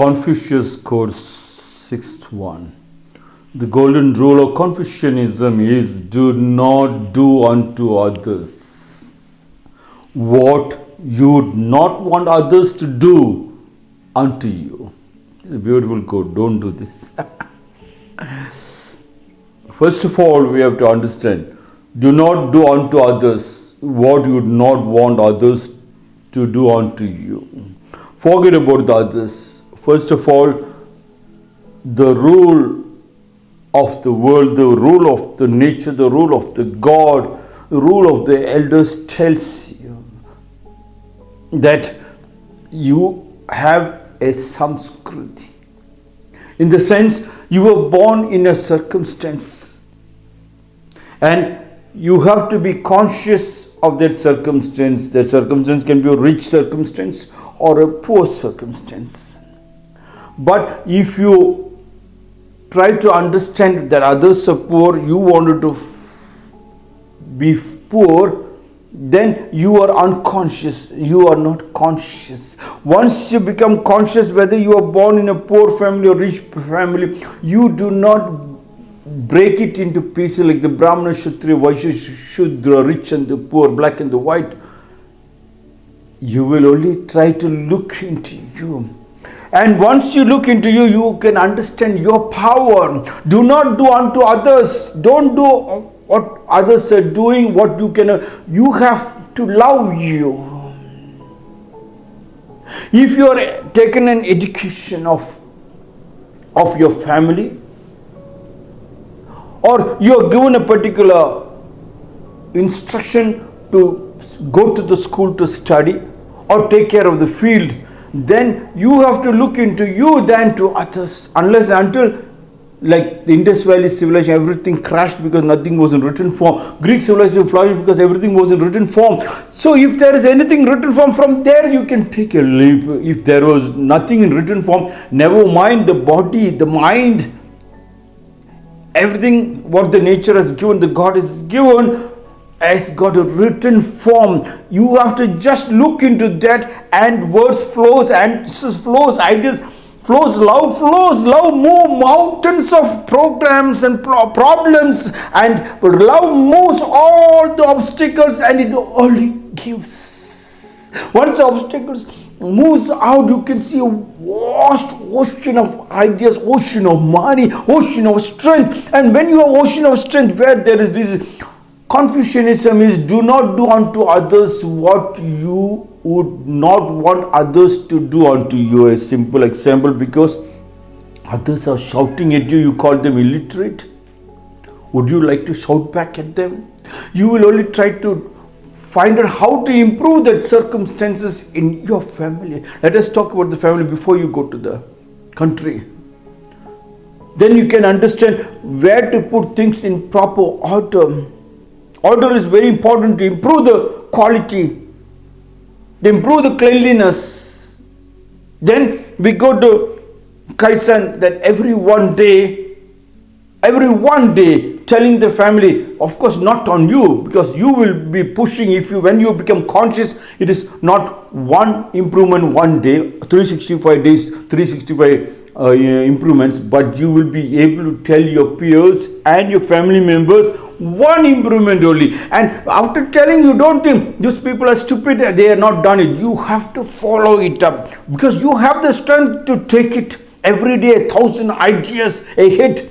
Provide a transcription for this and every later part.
Confucius Code Sixth One. The golden rule of Confucianism is do not do unto others what you would not want others to do unto you. It's a beautiful code. Don't do this. First of all, we have to understand do not do unto others what you would not want others to do unto you. Forget about the others. First of all, the rule of the world, the rule of the nature, the rule of the God, the rule of the elders tells you that you have a samskriti. In the sense, you were born in a circumstance and you have to be conscious of that circumstance. The circumstance can be a rich circumstance or a poor circumstance. But if you try to understand that others are poor, you wanted to be poor, then you are unconscious. You are not conscious. Once you become conscious, whether you are born in a poor family or rich family, you do not break it into pieces like the Brahmana, Kshatriya, Vaishya, Shudra, rich and the poor, black and the white. You will only try to look into you. And once you look into you, you can understand your power. Do not do unto others. Don't do what others are doing, what you can. You have to love you. If you are taken an education of, of your family, or you are given a particular instruction to go to the school to study or take care of the field then you have to look into you than to others. Unless until like the Indus Valley civilization everything crashed because nothing was in written form. Greek civilization flourished because everything was in written form. So if there is anything written form from there you can take a leap. If there was nothing in written form never mind the body the mind everything what the nature has given, the God has given, has got a written form. You have to just look into that and words flows, and flows, ideas flows, love flows, love move mountains of programs and pro problems and love moves all the obstacles and it only gives. Once the obstacles moves out, you can see a vast ocean of ideas, ocean of money, ocean of strength. And when you have ocean of strength, where there is this Confucianism is do not do unto others what you would not want others to do unto you. A simple example because others are shouting at you, you call them illiterate. Would you like to shout back at them? You will only try to find out how to improve that circumstances in your family. Let us talk about the family before you go to the country. Then you can understand where to put things in proper order. Order is very important to improve the quality, to improve the cleanliness. Then we go to Kaizen that every one day, every one day telling the family of course not on you because you will be pushing if you when you become conscious it is not one improvement one day 365 days 365 uh, improvements but you will be able to tell your peers and your family members one improvement only. And after telling you don't think these people are stupid they are not done it. You have to follow it up. Because you have the strength to take it. Every day a thousand ideas ahead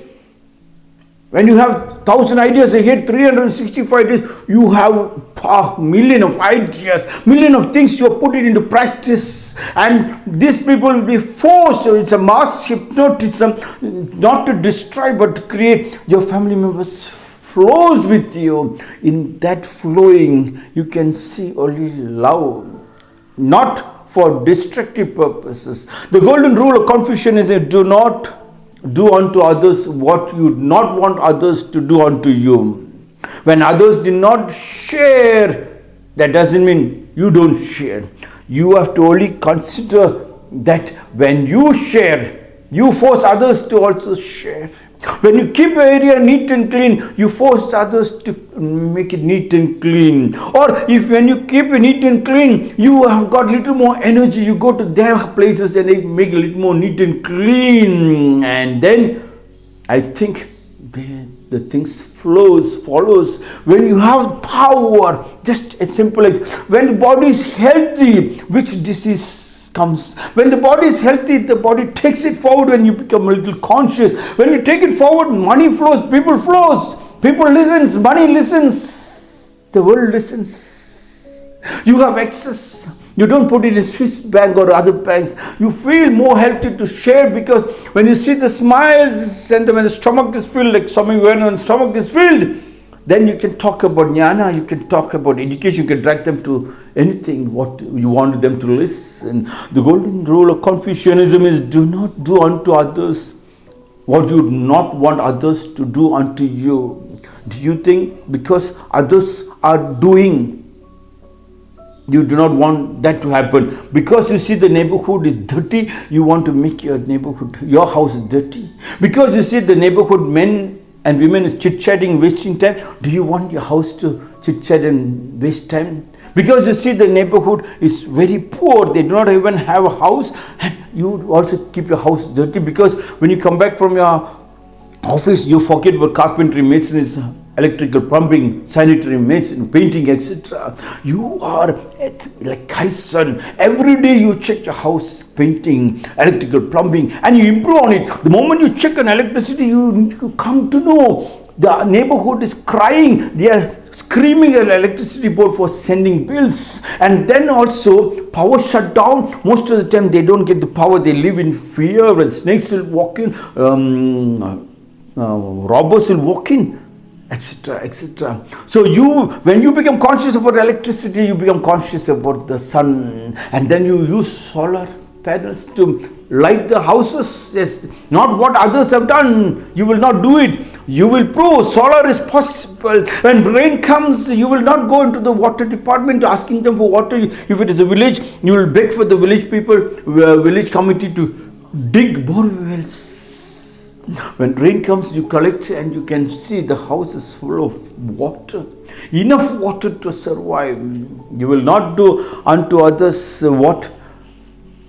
when you have thousand ideas ahead, 365 days, you have a million of ideas, million of things you are putting into practice. And these people will be forced, it's a mass hypnotism, not to destroy but to create your family members flows with you. In that flowing, you can see only love, not for destructive purposes. The golden rule of Confucianism do not do unto others what you do not want others to do unto you. When others do not share, that doesn't mean you don't share. You have to only consider that when you share, you force others to also share. When you keep your area neat and clean, you force others to make it neat and clean. Or if when you keep it neat and clean, you have got little more energy, you go to their places and they make a little more neat and clean. And then I think they the things flows follows when you have power just a simple when the body is healthy which disease comes when the body is healthy the body takes it forward when you become a little conscious. When you take it forward money flows people flows. People listens money listens. The world listens. You have access. You don't put it in Swiss bank or other banks. You feel more healthy to share because when you see the smiles and when the stomach is filled, like when the stomach is filled, then you can talk about jnana, you can talk about education, you can drag them to anything what you want them to listen. The golden rule of Confucianism is do not do unto others what you do not want others to do unto you. Do you think because others are doing you do not want that to happen because you see the neighborhood is dirty you want to make your neighborhood your house dirty because you see the neighborhood men and women is chit-chatting wasting time. Do you want your house to chit-chat and waste time? Because you see the neighborhood is very poor. They do not even have a house. And you also keep your house dirty because when you come back from your office you forget what carpentry mason is electrical plumbing, sanitary mason, painting, etc. You are like Kaizen. Every day you check your house, painting, electrical plumbing, and you improve on it. The moment you check on electricity, you, you come to know the neighborhood is crying. They are screaming at electricity board for sending bills. And then also power shut down. Most of the time they don't get the power. They live in fear and snakes will walk in. Um, uh, robbers will walk in etc etc so you when you become conscious about electricity you become conscious about the sun. And then you use solar panels to light the houses. Yes not what others have done. You will not do it. You will prove solar is possible. When rain comes you will not go into the water department asking them for water. If it is a village you will beg for the village people uh, village committee to dig bore wells when rain comes, you collect and you can see the house is full of water. Enough water to survive. You will not do unto others what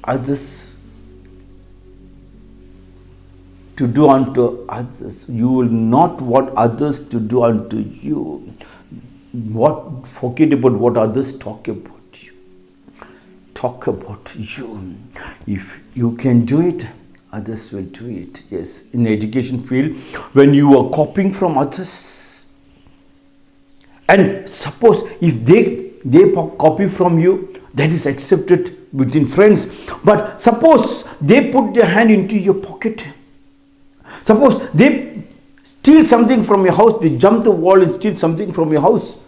others to do unto others. You will not want others to do unto you. What forget about what others talk about you. Talk about you. If you can do it, others will do it yes. In education field when you are copying from others and suppose if they they copy from you that is accepted between friends. But suppose they put their hand into your pocket. Suppose they steal something from your house they jump the wall and steal something from your house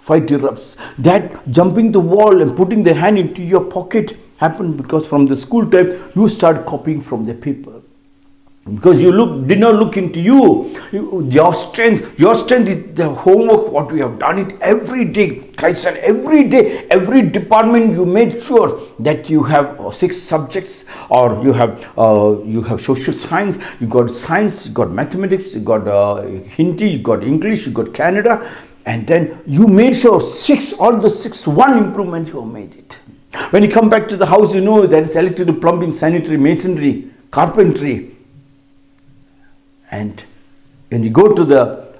fight erupts that jumping the wall and putting their hand into your pocket happened because from the school time you start copying from the people because you look did not look into you. you. your strength your strength is the homework what we have done it every day Kaizen every day every department you made sure that you have uh, six subjects or you have uh, you have social science you got science you got mathematics you got uh, Hindi you got English you got Kannada and then you made sure six all the six one improvement you have made it when you come back to the house, you know there is electrical, plumbing, sanitary, masonry, carpentry. And when you go to the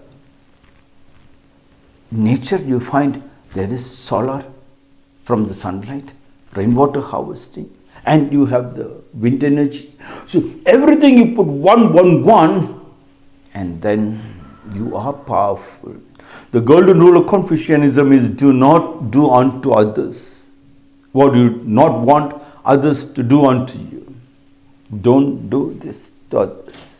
nature, you find there is solar from the sunlight, rainwater harvesting, and you have the wind energy. So everything you put one, one, one, and then you are powerful. The golden rule of Confucianism is do not do unto others what you not want others to do unto you. Don't do this to others.